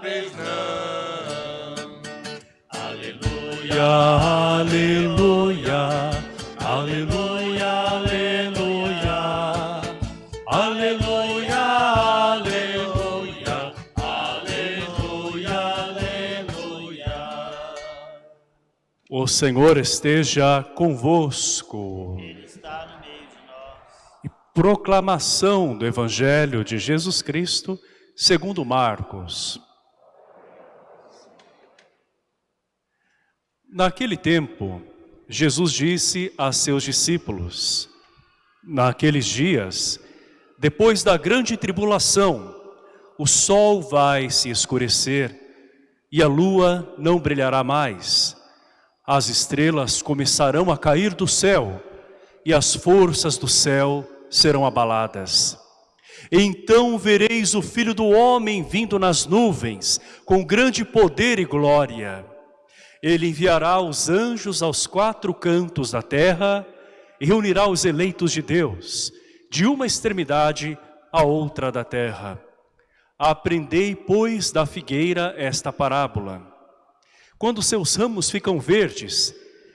sabeis não. Aleluia, aleluia, aleluia, aleluia, aleluia, aleluia, aleluia, aleluia. O Senhor esteja convosco. Ele está no meio de nós. E proclamação do Evangelho de Jesus Cristo, segundo Marcos. Naquele tempo, Jesus disse a seus discípulos, naqueles dias, depois da grande tribulação, o sol vai se escurecer e a lua não brilhará mais. As estrelas começarão a cair do céu e as forças do céu serão abaladas. Então vereis o Filho do Homem vindo nas nuvens, com grande poder e glória. Ele enviará os anjos aos quatro cantos da terra e reunirá os eleitos de Deus, de uma extremidade à outra da terra. Aprendei, pois, da figueira esta parábola. Quando seus ramos ficam verdes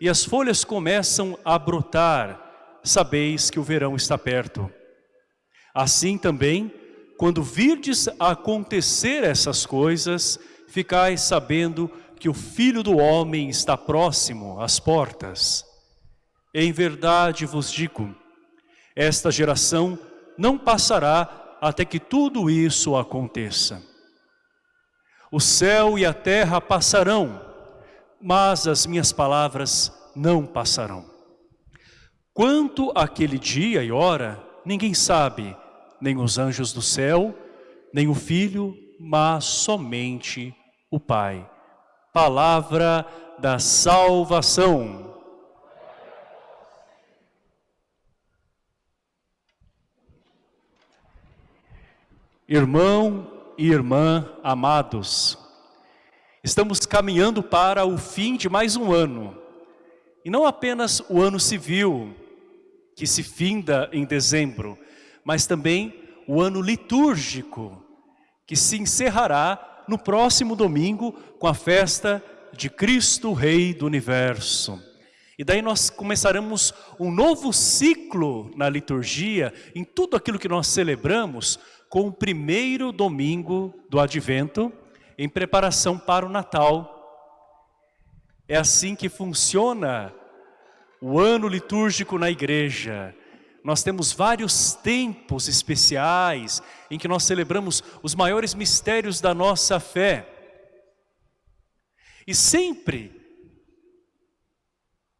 e as folhas começam a brotar, sabeis que o verão está perto. Assim também, quando virdes acontecer essas coisas, ficais sabendo que o Filho do Homem está próximo às portas. Em verdade vos digo, esta geração não passará até que tudo isso aconteça. O céu e a terra passarão, mas as minhas palavras não passarão. Quanto àquele dia e hora, ninguém sabe, nem os anjos do céu, nem o Filho, mas somente o Pai palavra da salvação. Irmão e irmã amados, estamos caminhando para o fim de mais um ano. E não apenas o ano civil, que se finda em dezembro, mas também o ano litúrgico, que se encerrará no próximo domingo com a festa de Cristo Rei do Universo. E daí nós começaremos um novo ciclo na liturgia, em tudo aquilo que nós celebramos, com o primeiro domingo do Advento, em preparação para o Natal. É assim que funciona o ano litúrgico na igreja. Nós temos vários tempos especiais em que nós celebramos os maiores mistérios da nossa fé. E sempre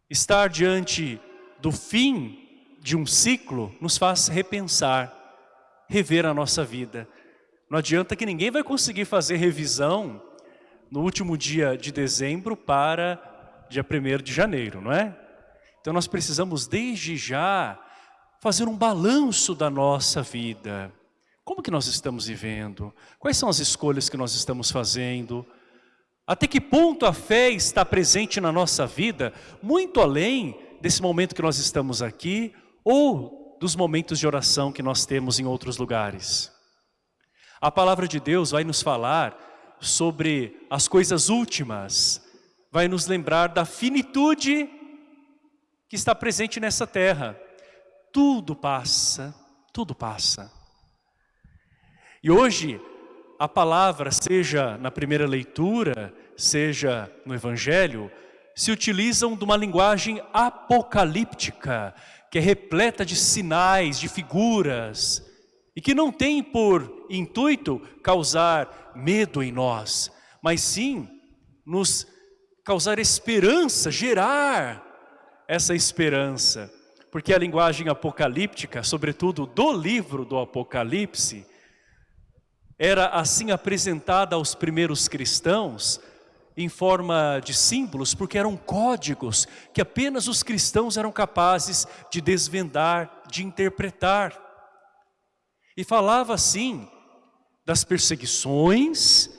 estar diante do fim de um ciclo nos faz repensar, rever a nossa vida. Não adianta que ninguém vai conseguir fazer revisão no último dia de dezembro para dia 1 de janeiro, não é? Então nós precisamos desde já fazer um balanço da nossa vida. Como que nós estamos vivendo? Quais são as escolhas que nós estamos fazendo? Até que ponto a fé está presente na nossa vida, muito além desse momento que nós estamos aqui, ou dos momentos de oração que nós temos em outros lugares? A palavra de Deus vai nos falar sobre as coisas últimas, vai nos lembrar da finitude que está presente nessa terra tudo passa, tudo passa. E hoje, a palavra, seja na primeira leitura, seja no Evangelho, se utilizam de uma linguagem apocalíptica, que é repleta de sinais, de figuras, e que não tem por intuito causar medo em nós, mas sim nos causar esperança, gerar essa esperança. Porque a linguagem apocalíptica, sobretudo do livro do Apocalipse, era assim apresentada aos primeiros cristãos em forma de símbolos, porque eram códigos que apenas os cristãos eram capazes de desvendar, de interpretar. E falava assim das perseguições,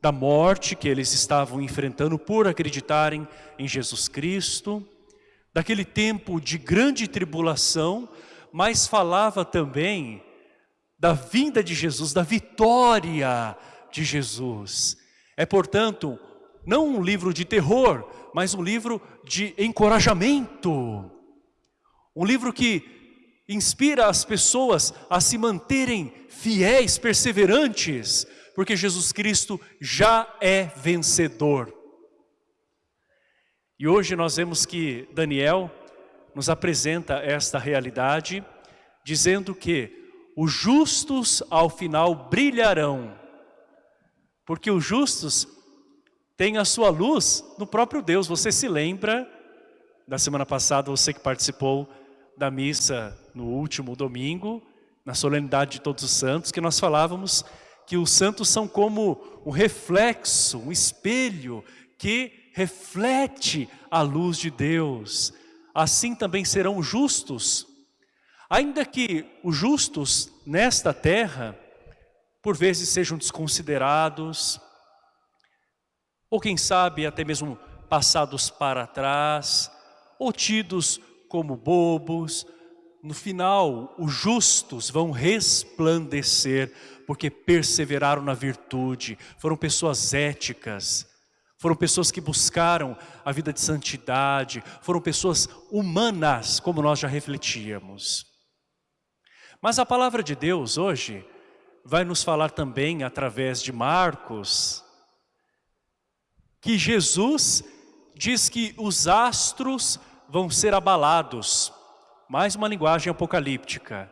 da morte que eles estavam enfrentando por acreditarem em Jesus Cristo, daquele tempo de grande tribulação, mas falava também da vinda de Jesus, da vitória de Jesus. É, portanto, não um livro de terror, mas um livro de encorajamento. Um livro que inspira as pessoas a se manterem fiéis, perseverantes, porque Jesus Cristo já é vencedor. E hoje nós vemos que Daniel nos apresenta esta realidade, dizendo que os justos ao final brilharão, porque os justos têm a sua luz no próprio Deus. Você se lembra, da semana passada, você que participou da missa no último domingo, na solenidade de todos os santos, que nós falávamos que os santos são como um reflexo, um espelho que reflete a luz de Deus. Assim também serão justos Ainda que os justos nesta terra, por vezes sejam desconsiderados, ou quem sabe até mesmo passados para trás, ou tidos como bobos, no final os justos vão resplandecer, porque perseveraram na virtude, foram pessoas éticas, foram pessoas que buscaram a vida de santidade, foram pessoas humanas, como nós já refletíamos. Mas a palavra de Deus hoje vai nos falar também através de Marcos, que Jesus diz que os astros vão ser abalados, mais uma linguagem apocalíptica.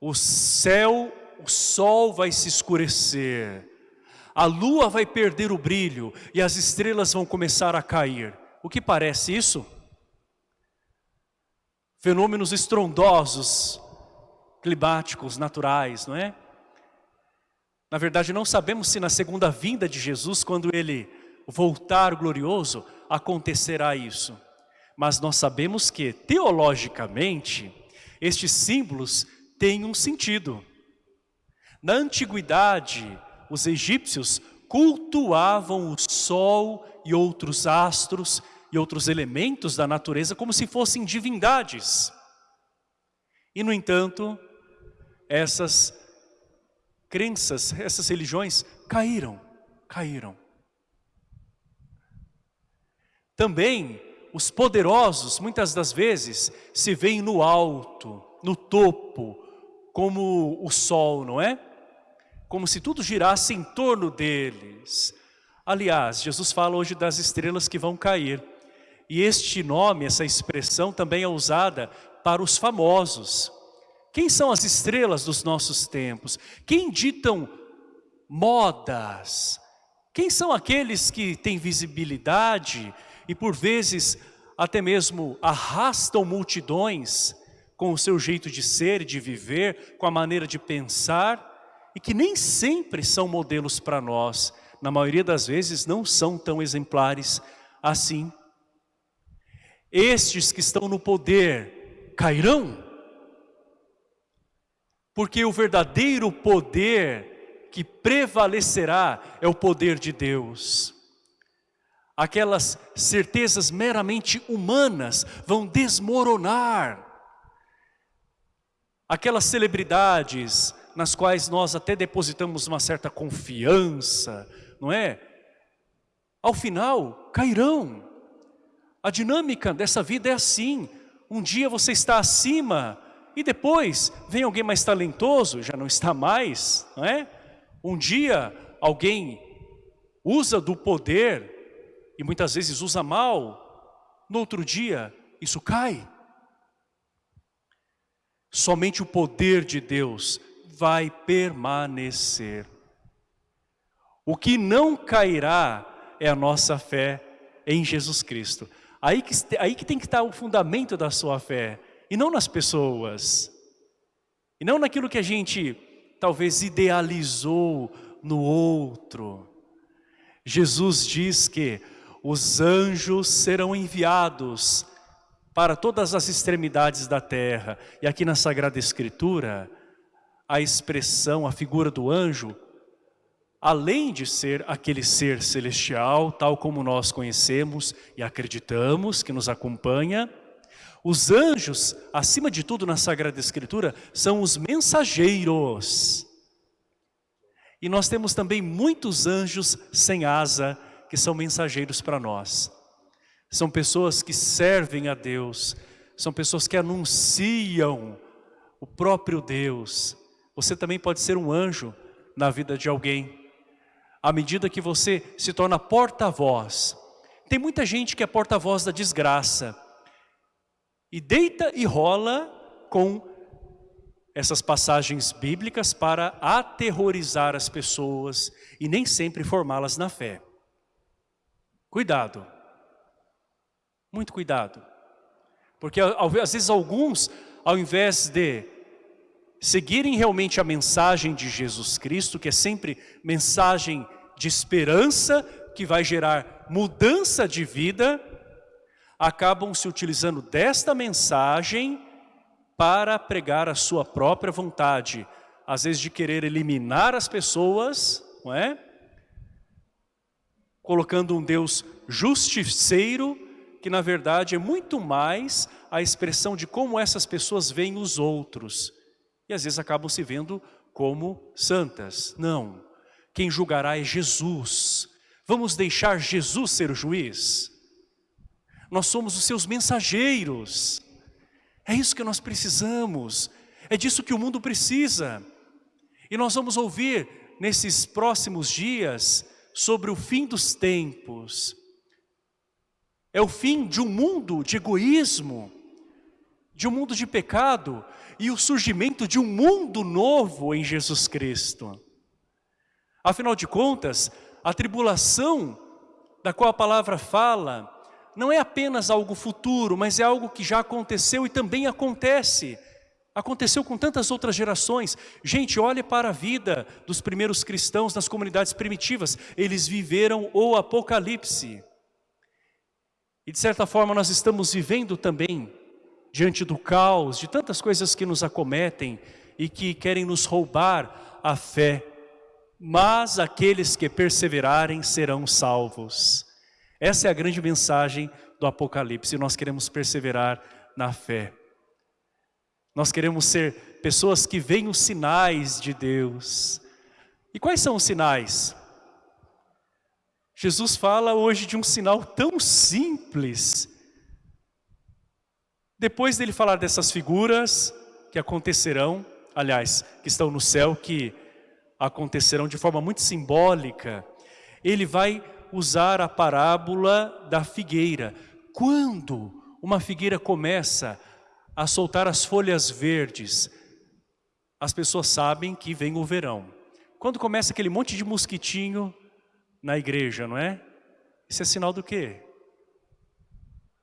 O céu, o sol vai se escurecer, a lua vai perder o brilho e as estrelas vão começar a cair. O que parece isso? Fenômenos estrondosos, climáticos, naturais, não é? Na verdade, não sabemos se na segunda vinda de Jesus, quando Ele voltar glorioso, acontecerá isso. Mas nós sabemos que, teologicamente, estes símbolos têm um sentido. Na antiguidade, os egípcios cultuavam o sol e outros astros e outros elementos da natureza como se fossem divindades. E, no entanto, essas crenças, essas religiões caíram, caíram. Também os poderosos, muitas das vezes, se veem no alto, no topo, como o sol, não é? Como se tudo girasse em torno deles. Aliás, Jesus fala hoje das estrelas que vão cair. E este nome, essa expressão também é usada para os famosos. Quem são as estrelas dos nossos tempos? Quem ditam modas? Quem são aqueles que têm visibilidade e por vezes até mesmo arrastam multidões com o seu jeito de ser de viver, com a maneira de pensar e que nem sempre são modelos para nós, na maioria das vezes não são tão exemplares assim. Estes que estão no poder cairão? Porque o verdadeiro poder que prevalecerá é o poder de Deus. Aquelas certezas meramente humanas vão desmoronar. Aquelas celebridades nas quais nós até depositamos uma certa confiança, não é? Ao final, cairão. A dinâmica dessa vida é assim. Um dia você está acima e depois vem alguém mais talentoso, já não está mais, não é? Um dia alguém usa do poder e muitas vezes usa mal, no outro dia isso cai. Somente o poder de Deus vai permanecer. O que não cairá é a nossa fé em Jesus Cristo. Aí que, aí que tem que estar o fundamento da sua fé e não nas pessoas, e não naquilo que a gente talvez idealizou no outro. Jesus diz que os anjos serão enviados para todas as extremidades da terra. E aqui na Sagrada Escritura, a expressão, a figura do anjo, além de ser aquele ser celestial, tal como nós conhecemos e acreditamos, que nos acompanha, Os anjos, acima de tudo na Sagrada Escritura, são os mensageiros. E nós temos também muitos anjos sem asa, que são mensageiros para nós. São pessoas que servem a Deus, são pessoas que anunciam o próprio Deus. Você também pode ser um anjo na vida de alguém. À medida que você se torna porta-voz. Tem muita gente que é porta-voz da desgraça. E deita e rola com essas passagens bíblicas para aterrorizar as pessoas e nem sempre formá-las na fé. Cuidado. Muito cuidado. Porque às vezes alguns, ao invés de seguirem realmente a mensagem de Jesus Cristo, que é sempre mensagem de esperança, que vai gerar mudança de vida, acabam se utilizando desta mensagem para pregar a sua própria vontade, às vezes de querer eliminar as pessoas, não é? Colocando um Deus justiceiro, que na verdade é muito mais a expressão de como essas pessoas veem os outros. E às vezes acabam se vendo como santas. Não, quem julgará é Jesus. Vamos deixar Jesus ser o juiz? Nós somos os seus mensageiros. É isso que nós precisamos. É disso que o mundo precisa. E nós vamos ouvir nesses próximos dias sobre o fim dos tempos. É o fim de um mundo de egoísmo, de um mundo de pecado e o surgimento de um mundo novo em Jesus Cristo. Afinal de contas, a tribulação da qual a palavra fala não é apenas algo futuro, mas é algo que já aconteceu e também acontece. Aconteceu com tantas outras gerações. Gente, olhe para a vida dos primeiros cristãos nas comunidades primitivas. Eles viveram o Apocalipse. E de certa forma nós estamos vivendo também, diante do caos, de tantas coisas que nos acometem e que querem nos roubar a fé. Mas aqueles que perseverarem serão salvos. Essa é a grande mensagem do Apocalipse. Nós queremos perseverar na fé. Nós queremos ser pessoas que veem os sinais de Deus. E quais são os sinais? Jesus fala hoje de um sinal tão simples. Depois dele falar dessas figuras que acontecerão, aliás, que estão no céu, que acontecerão de forma muito simbólica, ele vai usar a parábola da figueira. Quando uma figueira começa a soltar as folhas verdes, as pessoas sabem que vem o verão. Quando começa aquele monte de mosquitinho na igreja, não é? Isso é sinal do quê?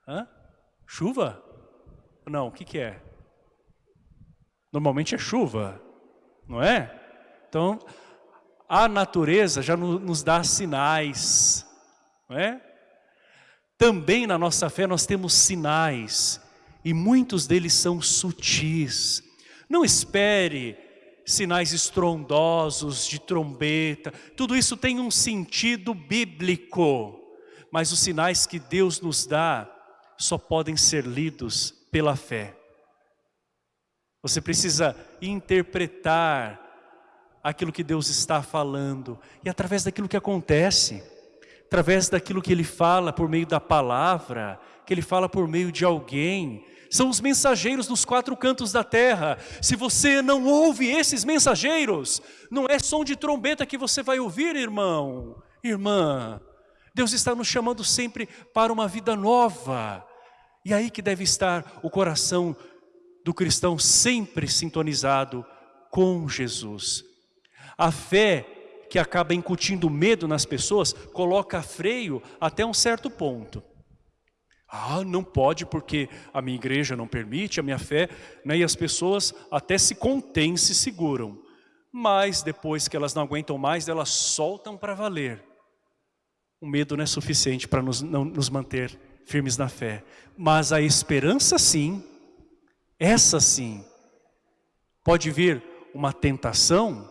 Hã? Chuva? Não, o que, que é? Normalmente é chuva, não é? Então, a natureza já nos dá sinais, não é? Também na nossa fé nós temos sinais, e muitos deles são sutis. Não espere sinais estrondosos de trombeta, tudo isso tem um sentido bíblico, mas os sinais que Deus nos dá só podem ser lidos pela fé. Você precisa interpretar aquilo que Deus está falando e através daquilo que acontece, através daquilo que Ele fala por meio da palavra, que Ele fala por meio de alguém, são os mensageiros dos quatro cantos da terra. Se você não ouve esses mensageiros, não é som de trombeta que você vai ouvir, irmão, irmã. Deus está nos chamando sempre para uma vida nova. E aí que deve estar o coração do cristão sempre sintonizado com Jesus. A fé que acaba incutindo medo nas pessoas, coloca freio até um certo ponto. Ah, não pode porque a minha igreja não permite, a minha fé, né? e as pessoas até se contêm, se seguram. Mas depois que elas não aguentam mais, elas soltam para valer. O medo não é suficiente para nos, não, nos manter firmes na fé. Mas a esperança sim, essa sim, pode vir uma tentação,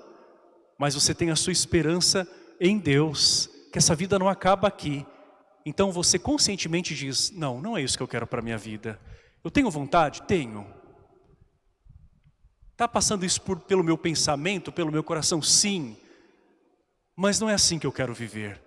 mas você tem a sua esperança em Deus, que essa vida não acaba aqui. Então você conscientemente diz, não, não é isso que eu quero para a minha vida. Eu tenho vontade? Tenho. Está passando isso por, pelo meu pensamento, pelo meu coração? Sim. Mas não é assim que eu quero viver.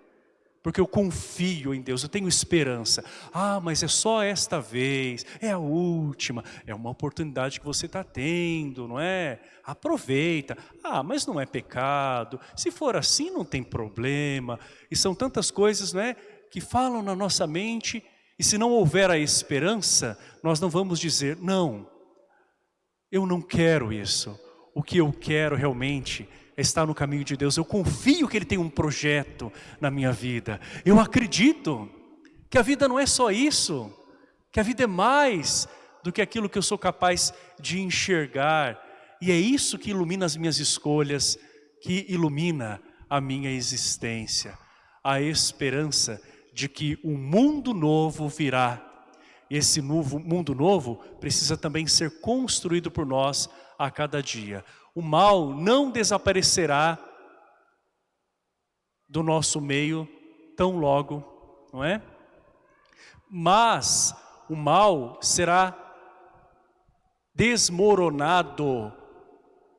Porque eu confio em Deus, eu tenho esperança. Ah, mas é só esta vez, é a última. É uma oportunidade que você está tendo, não é? Aproveita. Ah, mas não é pecado. Se for assim, não tem problema. E são tantas coisas, não é? Que falam na nossa mente. E se não houver a esperança, nós não vamos dizer, não, eu não quero isso. O que eu quero realmente está no caminho de Deus. Eu confio que Ele tem um projeto na minha vida. Eu acredito que a vida não é só isso, que a vida é mais do que aquilo que eu sou capaz de enxergar. E é isso que ilumina as minhas escolhas, que ilumina a minha existência. A esperança de que um mundo novo virá. Esse novo, mundo novo precisa também ser construído por nós a cada dia o mal não desaparecerá do nosso meio tão logo, não é? Mas o mal será desmoronado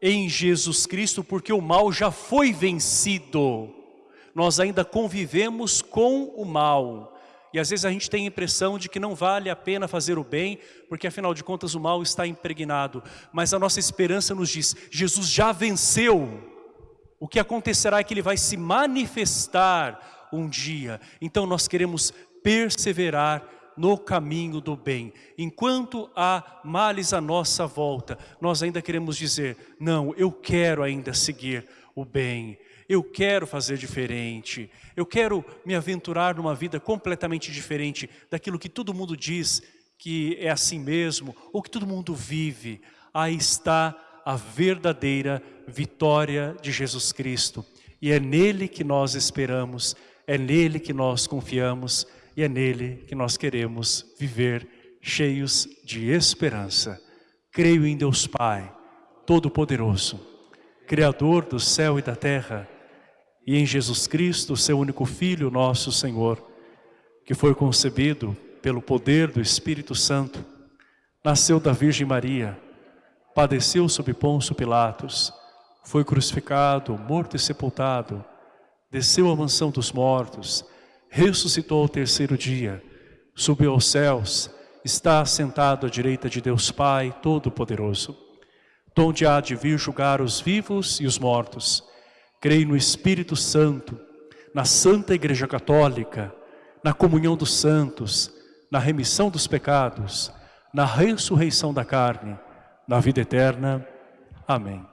em Jesus Cristo, porque o mal já foi vencido. Nós ainda convivemos com o mal. E às vezes a gente tem a impressão de que não vale a pena fazer o bem, porque afinal de contas o mal está impregnado. Mas a nossa esperança nos diz, Jesus já venceu. O que acontecerá é que Ele vai se manifestar um dia. Então nós queremos perseverar no caminho do bem. Enquanto há males à nossa volta, nós ainda queremos dizer, não, eu quero ainda seguir o bem eu quero fazer diferente, eu quero me aventurar numa vida completamente diferente daquilo que todo mundo diz que é assim mesmo, ou que todo mundo vive. Aí está a verdadeira vitória de Jesus Cristo. E é nele que nós esperamos, é nele que nós confiamos, e é nele que nós queremos viver cheios de esperança. Creio em Deus Pai, Todo-Poderoso, Criador do céu e da terra, e em Jesus Cristo, seu único Filho, nosso Senhor, que foi concebido pelo poder do Espírito Santo, nasceu da Virgem Maria, padeceu sob Pôncio Pilatos, foi crucificado, morto e sepultado, desceu à mansão dos mortos, ressuscitou ao terceiro dia, subiu aos céus, está assentado à direita de Deus Pai Todo-Poderoso, donde há de vir julgar os vivos e os mortos, Creio no Espírito Santo, na Santa Igreja Católica, na comunhão dos santos, na remissão dos pecados, na ressurreição da carne, na vida eterna. Amém.